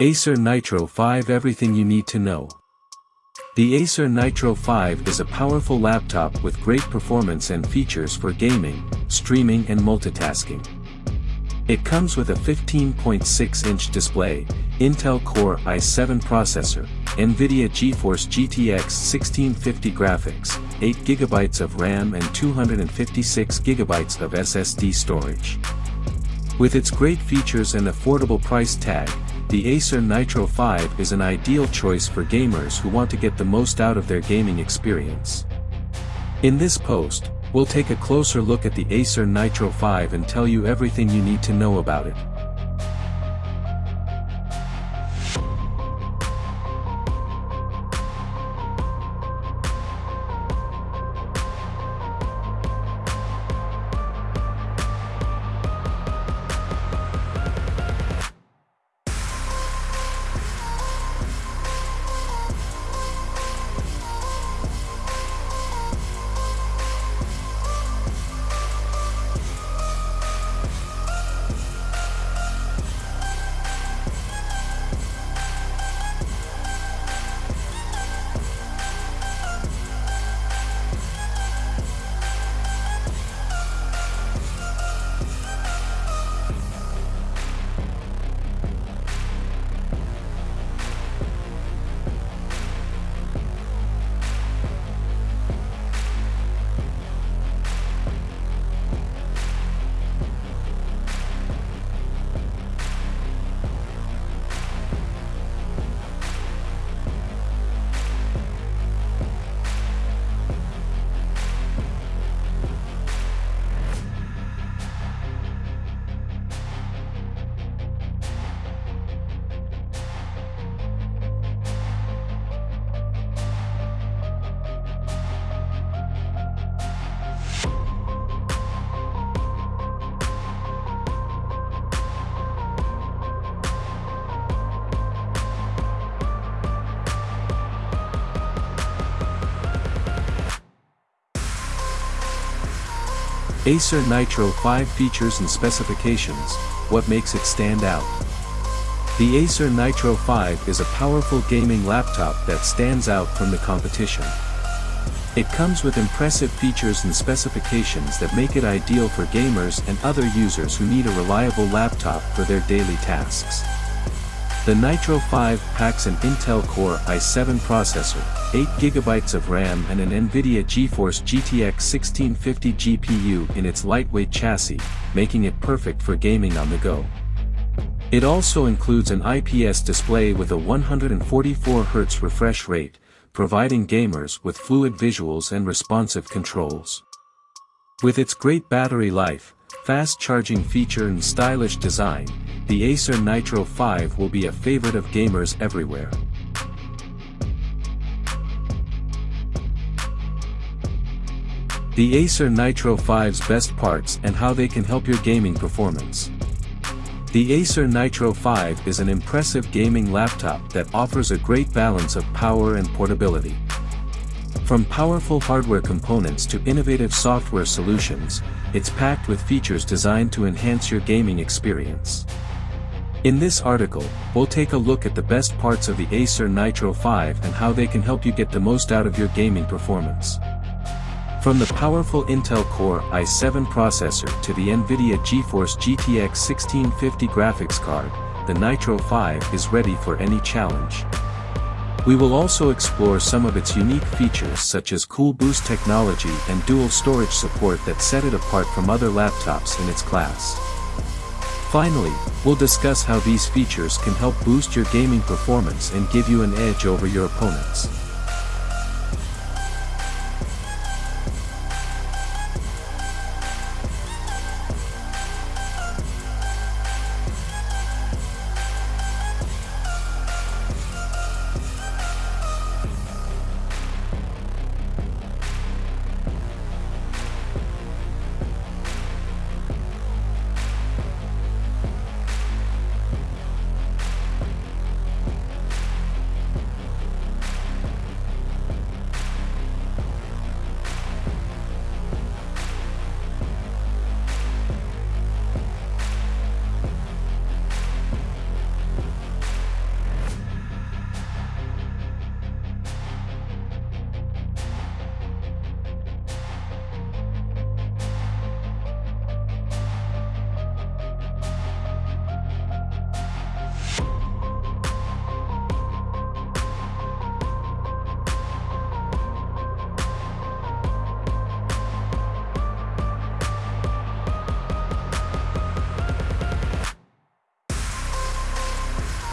Acer Nitro 5 Everything you need to know. The Acer Nitro 5 is a powerful laptop with great performance and features for gaming, streaming and multitasking. It comes with a 15.6-inch display, Intel Core i7 processor, NVIDIA GeForce GTX 1650 graphics, 8GB of RAM and 256GB of SSD storage. With its great features and affordable price tag, the Acer Nitro 5 is an ideal choice for gamers who want to get the most out of their gaming experience. In this post, we'll take a closer look at the Acer Nitro 5 and tell you everything you need to know about it. Acer Nitro 5 features and specifications, what makes it stand out. The Acer Nitro 5 is a powerful gaming laptop that stands out from the competition. It comes with impressive features and specifications that make it ideal for gamers and other users who need a reliable laptop for their daily tasks. The Nitro 5 packs an Intel Core i7 processor, 8GB of RAM and an NVIDIA GeForce GTX 1650 GPU in its lightweight chassis, making it perfect for gaming on the go. It also includes an IPS display with a 144Hz refresh rate, providing gamers with fluid visuals and responsive controls. With its great battery life, fast charging feature and stylish design, the Acer Nitro 5 will be a favorite of gamers everywhere. The Acer Nitro 5's best parts and how they can help your gaming performance. The Acer Nitro 5 is an impressive gaming laptop that offers a great balance of power and portability. From powerful hardware components to innovative software solutions, it's packed with features designed to enhance your gaming experience. In this article, we'll take a look at the best parts of the Acer Nitro 5 and how they can help you get the most out of your gaming performance. From the powerful Intel Core i7 processor to the NVIDIA GeForce GTX 1650 graphics card, the Nitro 5 is ready for any challenge. We will also explore some of its unique features such as Cool Boost technology and dual storage support that set it apart from other laptops in its class. Finally, we'll discuss how these features can help boost your gaming performance and give you an edge over your opponents.